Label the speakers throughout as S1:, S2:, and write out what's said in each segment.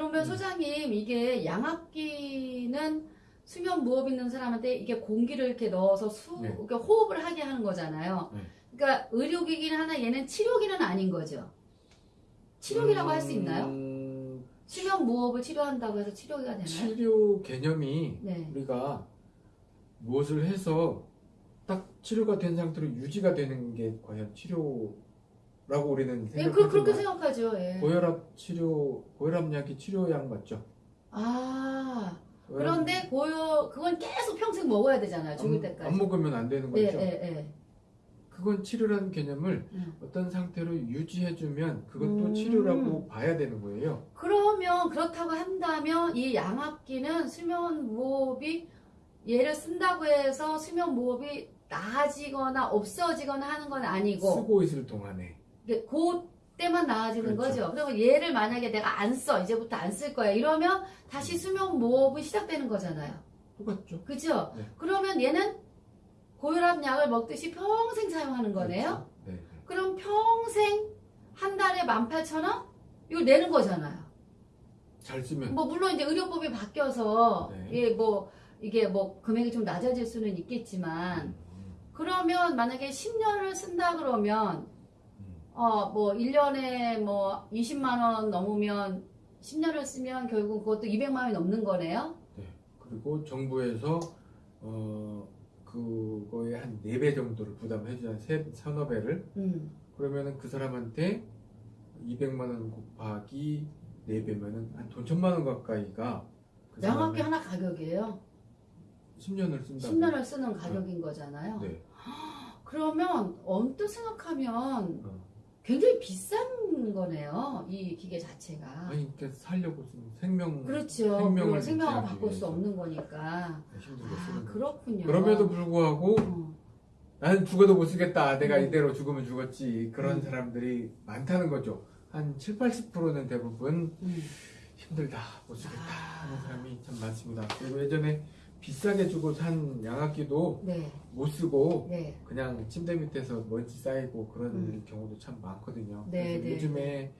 S1: 그러면
S2: 음.
S1: 소장님 이게 양압기는 수면 무호흡 있는 사람한테 이게 공기를 이렇게 넣어서 수
S2: 네.
S1: 이렇게 호흡을 하게 하는 거잖아요.
S2: 네.
S1: 그러니까 의료기기는 하나 얘는 치료기는 아닌 거죠. 치료기라고 할수 있나요?
S2: 음,
S1: 수면 무호흡을 치료한다고 해서 치료기가 되나요?
S2: 치료 개념이
S1: 네.
S2: 우리가 무엇을 해서 딱 치료가 된 상태로 유지가 되는 게 과연 치료 라고 우리는
S1: 예, 그, 그렇게 생각하죠. 예.
S2: 고혈압 치료 고혈압약이 치료약 맞죠?
S1: 아
S2: 고혈압-
S1: 그런데 고요 그건 계속 평생 먹어야 되잖아요. 죽을
S2: 안,
S1: 때까지.
S2: 안 먹으면 안 되는 거죠.
S1: 예, 예, 예.
S2: 그건 치료라는 개념을
S1: 음.
S2: 어떤 상태로 유지해주면 그것도
S1: 음.
S2: 치료라고 봐야 되는 거예요.
S1: 그러면 그렇다고 한다면 이 양압기는 수면 무호흡이 얘를 쓴다고 해서 수면 무호흡이 나아지거나 없어지거나 하는 건 아니고
S2: 쓰고 있을 동안에
S1: 그 때만 나아지는
S2: 그렇죠.
S1: 거죠. 그리고 얘를 만약에 내가 안 써, 이제부터 안 쓸 거야. 이러면 다시 수면 무호흡이 시작되는 거잖아요.
S2: 똑같죠.
S1: 그죠?
S2: 네.
S1: 그러면 얘는 고혈압 약을 먹듯이 평생 사용하는 거네요.
S2: 그렇죠. 네.
S1: 그럼 평생 한 달에 18,000원? 이거 내는 거잖아요.
S2: 잘 쓰면
S1: 뭐 물론 이제 의료법이 바뀌어서
S2: 네.
S1: 예, 뭐 이게 뭐 금액이 좀 낮아질 수는 있겠지만
S2: 음,
S1: 그러면 만약에 10년을 쓴다 그러면
S2: 음.
S1: 어 뭐 1년에 뭐 20만 원 넘으면 10년을 쓰면 결국 그것도 200만 원이 넘는 거네요.
S2: 네. 그리고 정부에서 어 그거의 한 4배 정도를 부담해주는 세, 서너 배를
S1: 음.
S2: 그러면은 그 사람한테 200만 원 곱하기 4배면은 한 돈 천만 원 가까이가 그 사람이
S1: 하나 가격이에요.
S2: 10년을 쓴다고
S1: 10년을 쓰는 가격인 거잖아요.
S2: 네.
S1: 그러면 언뜻 생각하면
S2: 어.
S1: 굉장히 비싼 거네요. 이 기계 자체가.
S2: 아니 그러니까 살려고 생명
S1: 그렇죠.
S2: 생명을
S1: 생명을 바꿀 수. 없는 거니까.
S2: 힘들게
S1: 아. 그렇군요.
S2: 그럼에도 불구하고
S1: 어.
S2: 나는 죽어도 못 쓰겠다. 내가
S1: 음.
S2: 이대로 죽으면 죽었지. 그런
S1: 음.
S2: 사람들이 많다는 거죠. 한 7, 80%는 대부분
S1: 음.
S2: 힘들다. 못 쓰겠다.
S1: 아.
S2: 하는 사람이 참 많습니다. 그리고 예전에 비싸게 주고 산 양압기도
S1: 네,
S2: 못 쓰고
S1: 네.
S2: 그냥 침대 밑에서 먼지 쌓이고 그런
S1: 음.
S2: 경우도 참 많거든요.
S1: 네,
S2: 그래서
S1: 네.
S2: 요즘에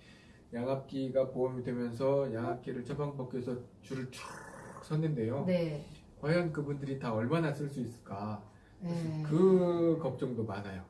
S2: 양압기가 보험이 되면서 양압기를 처방받기위해서 줄을 쭉 섰는데요.
S1: 네.
S2: 과연 그분들이 다 얼마나 쓸 수 있을까?
S1: 네.
S2: 그 걱정도 많아요.